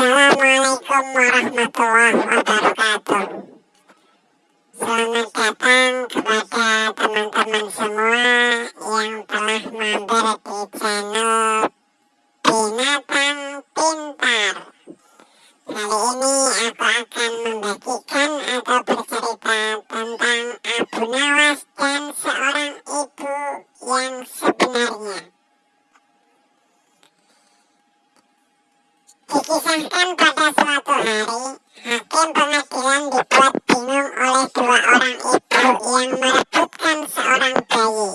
Assalamualaikum warahmatullahi wabarakatuh. Selamat datang kepada teman-teman semua yang telah mampir di channel Binatang Pintar. Kali ini aku akan membagikan atau bercerita tentang Abu Nawas dan seorang ibu yang sebenarnya Dikisahkan pada suatu hari, hakim pengadilan dibuat bingung oleh dua orang ibu yang merebutkan seorang bayi.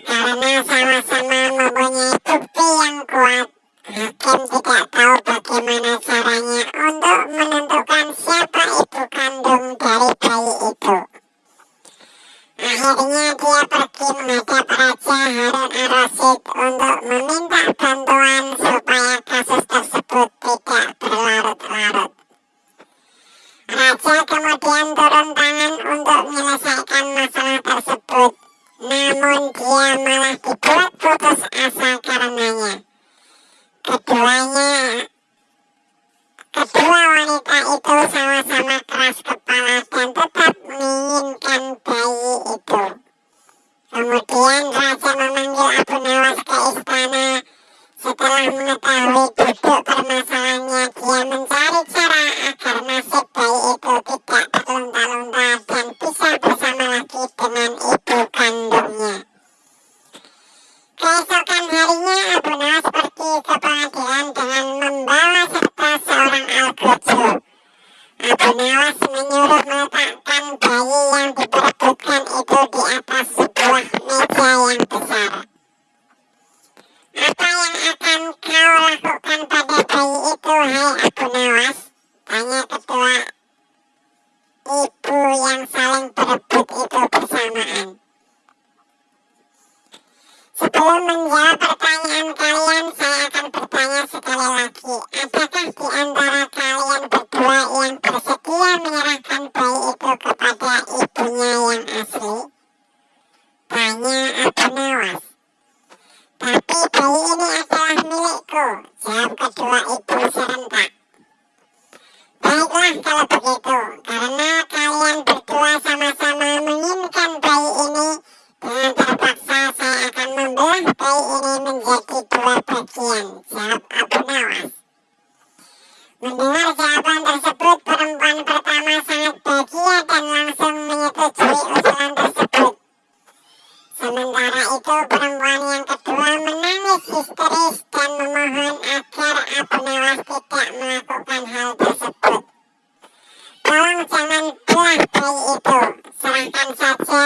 Karena sama-sama mempunyai bukti yang kuat, hakim tidak tahu bagaimana caranya untuk menentukan siapa ibu kandung dari bayi itu. Akhirnya dia pergi menghadap Raja Harun al-Rasyid untuk meminta Raja kemudian turun tangan untuk menyelesaikan masalah tersebut, namun dia malah dibuat putus asa karenanya. Keduanya Kedua wanita itu sama-sama keras kepala dan tetap menginginkan bayi itu. Kemudian raja memanggil Abu Nawas ke istana. Setelah mengetahui duduk permasalahannya, dia mencari cara agar nasib bayi itu tidak terlunta-lunta dan bisa bersama lagi dengan ibu kandungnya. Keesokan harinya Abu Nawas pergi ke pengadilan dengan membawa serta seorang al-Qudsur. Abu Nawas menyuruh meletakkan bayi yang diperebutkan itu di atas sebuah meja yang besar. Apa yang akan kau lakukan pada bayi itu, hai Abu Nawas? Tanya kedua ibu berebut itu bersamaan. Sebelum menjawab pertanyaan kalian, saya akan bertanya sekali lagi. Adakah di antara kalian berdua yang bersedia menyerahkan bayi itu kepada ibunya yang asli? Tanya Abu Nawas. Tapi bayi ini adalah milikku, jawab kedua ibu serentak. Baiklah kalau begitu, dengan terpaksa saya akan membelah bayi ini menjadi dua bagian, jawab Abu Nawas. Mendengar jawaban tersebut, perempuan pertama sangat bahagia dan langsung menyetujui usulan tersebut. Sementara itu, perempuan yang kedua menangis histeris dan memohon agar Abu Nawas tidak melakukan hal tersebut. Tolong jangan belah bayi itu, serahkan saja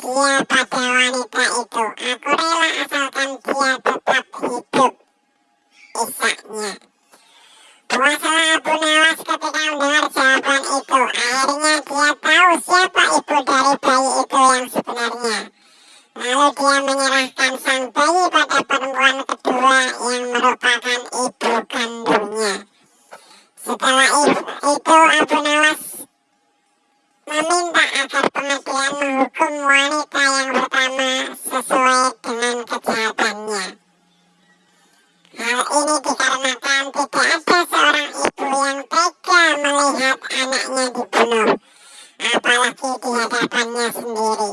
dia pada wanita itu. Aku rela asalkan dia tetap hidup. Isaknya. Puaslah Abu Nawas ketika mendengar jawaban itu. Akhirnya dia tahu siapa ibu dari bayi itu yang sebenarnya. Lalu dia menyerahkan sang bayi pada perempuan kedua yang merupakan ibu kandungnya. Setelah itu Abu Nawas meminta agar pengadilan menghukum wanita yang pertama sesuai dengan kejahatannya. Hal ini dikarenakan tidak ada seorang ibu yang tega melihat anaknya dibunuh, apalagi di hadapannya sendiri.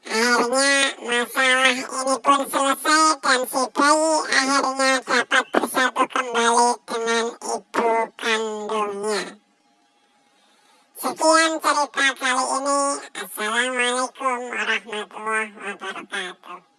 Akhirnya masalah ini pun selesai dan si Sekian cerita kali ini. Assalamualaikum warahmatullahi wabarakatuh.